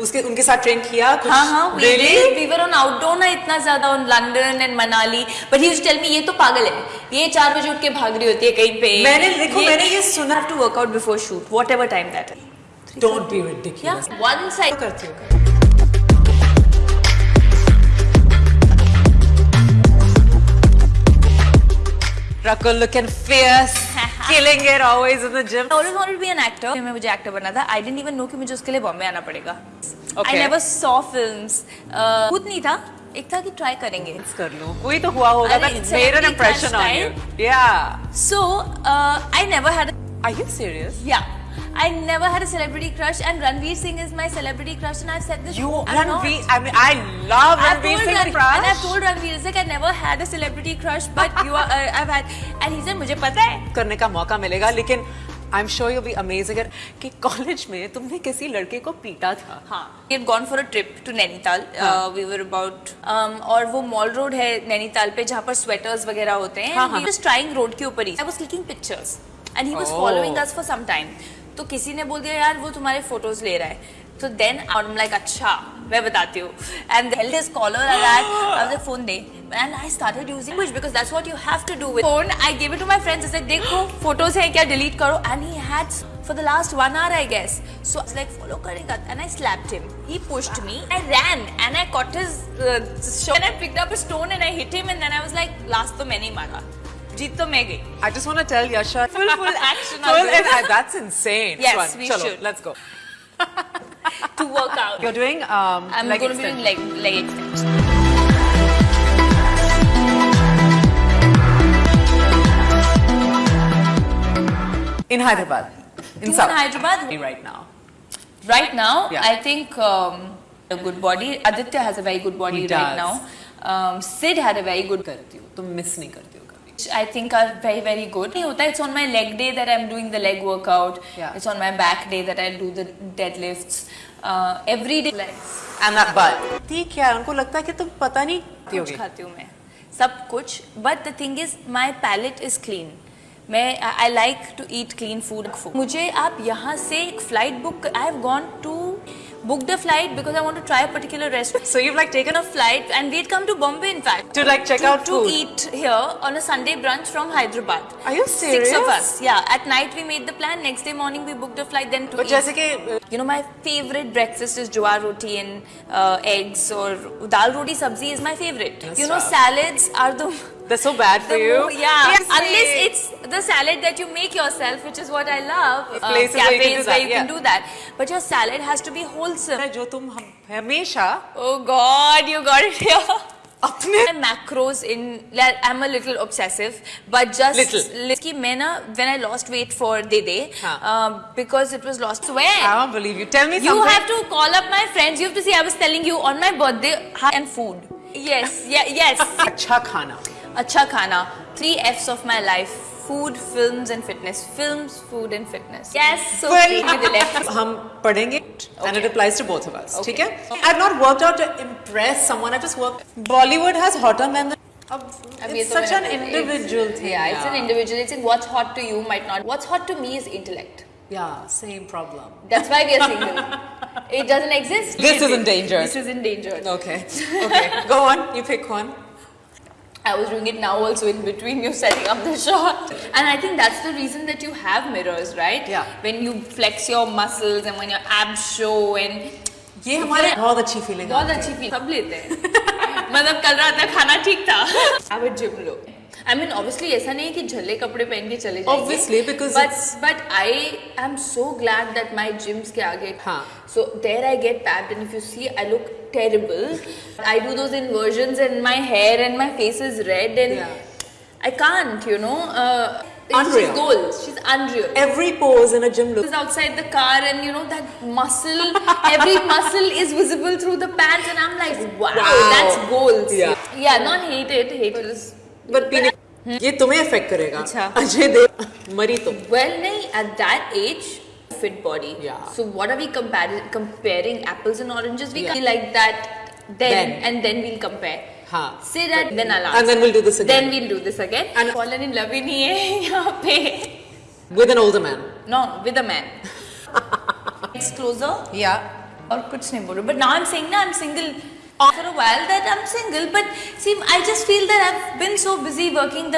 उसके उनके साथ ट्रेन किया हाँ हाँ इतना ज़्यादा on London and Manali but ये तो पागल है। ये चार बजे उठ के भाग होती है कहीं पे। ये, सुना to workout before shoot whatever time that don't one side करती हूँ? Rakul looking fierce. Killing it always in the gym. I always wanted to be an actor मैं मुझे एक्टर बनना था I didn't even know कि मुझे उसके लिए बॉम्बे आना पड़ेगा Okay. I never saw films uh, खुद नहीं था एक था कि ट्राई करेंगे कर लो कोई तो हुआ होगा that made an impression on you. Yeah. so uh, I never had a, Are you serious? yeah I never had a celebrity crush and Ranveer Singh is my celebrity crush and I've said this You. Ranveer. I mean, I love I've Ranveer Singh Ran- crush. and I've told Ranveer it's like I never had a celebrity crush but you are uh, I've had and he said मुझे पता है करने का मौका मिलेगा लेकिन I am sure you be amazing कि college में तुमने किसी लड़के को पीटा था हाँ we had gone for a trip to Nainital हाँ. uh, we were about um, और वो मॉल रोड है नैनीताल पे जहाँ पर स्वेटर्स वगैरह होते हैं हाँ, हाँ. trying रोड के ऊपर ही I was clicking pictures and he was Oh. following us for some time तो किसी ने बोल दिया यार वो तुम्हारे फ़ोटोज़ ले रहा है तो देन आई एम लाइक अच्छा मैं बताती हूँ and caller that I phone they and I started using which because that's what you have to do with phone I gave it to my friends I said देखो photos है क्या delete करो and he had for the last one hour I guess so I was like follow करेगा and I slapped him he pushed me I ran and I caught his uh, shirt and I picked up a stone and I hit him and then I was like last तो मैंने ही मारा जीत तो मैं गई I just want to tell Yasha Full- full action on Full this. and- that's insane Yes, Swan, we chalo, should. let's go to work out you're doing um I'm leg going to be doing extension. leg leg extension in Hyderabad in in South Hyderabad? right now Right now, Yeah. I think um, a good body. Aditya has a very good body He right does. now. Um, Sid had a very good. करती हूँ तुम miss नहीं करती हो कभी which I think are very very good. It's on my leg day that I'm doing the leg workout. Yeah. It's on my back day that I do the deadlifts. Uh, every day legs. and that butt ठीक है उनको लगता है कि तुम पता नहीं कुछ खाती हूँ मैं सब कुछ but the thing is my palate is clean मैं I like to eat clean food मुझे आप यहाँ से एक flight book I have gone to booked a flight because I want to try a particular restaurant. So you've like taken a flight and we had come to Bombay in fact. To like check to, out To food. eat here on a Sunday brunch from Hyderabad. Are you serious? Six of us. Yeah. At night we made the plan. Next day morning we booked a flight then to but eat. Jessica, uh, you know my favorite breakfast is jowar roti and uh, eggs or dal roti sabzi is my favorite. That's you know salads are the they're so bad for the you mo- yeah, Yes, unless they- it's the salad that you make yourself, which is what I love. Uh, Places where you can cafes do that, where you can yeah. do that. But your salad has to be wholesome. जो तुम हम- हमेशा Oh God, you got it here. अपने My macros in like, I'm a little obsessive, but just Little. li- कि मैं ना when I lost weight for Dede, हाँ. uh, because it was lost. Where? I don't believe you tell me You something have to call up my friends. You have to see. I was telling you on my birthday and food. Yes, yeah, yes. अच्छा खाना Acha khana. Three F's of my life: food, films, and fitness. Films, food, and fitness. Yes. So Well, three with the left. हम पढ़ेंगे and it applies to both of us Okay. ठीक है I've not worked out to impress someone I just worked Bollywood has hotter men than अब अब ये it's तो such an मैंने- individual thing Yeah, it's an individual. It's in what's hot to you might not. What's hot to me is intellect. yeah same problem That's why we are single. it doesn't exist. This is endangered. This is endangered. okay okay go on you pick one I was doing it now also in between you setting up the shot. And I think that's the reason that you have mirrors, right? Yeah. When you flex your muscles and when your abs show and ये हमारे बहुत अच्छी feeling बहुत अच्छी feel सब लेते हैं मतलब कल रात का खाना ठीक था अब gym low I mean obviously ऐसा नहीं है कि झल्ले कपड़े पहन के चले जाएंगे Obviously, because but it's- but I am so glad that my gyms के आगे हाँ. So there I get पैप्ड and if you see I look terrible i do those inversions and my hair and my face is red and Yeah. i can't you know uh, Unreal. she's goals she's unreal every pose in a gym look is outside the car and you know that muscle every muscle is visible through the pants and i'm like wow, Wow. that's goals Yeah. yeah not hate it hate it is but पीने ये तुम्हें affect करेगा अच्छा। अजय देव मरी तुम well nahi, at that age fit body Yeah. so what are we comparing comparing apples and oranges we Yeah. can like that then, Then. and then we'll compare हाँ say that then I'll And answer. then we'll do this again. then we'll do this again And- fallen in love ही नहीं है यहाँ पे with an older man no with a man next closer. Yeah. और कुछ नहीं बोल रही. But now I'm saying ना I'm single. For a while that I'm single, but see, I just feel that I've been so busy working that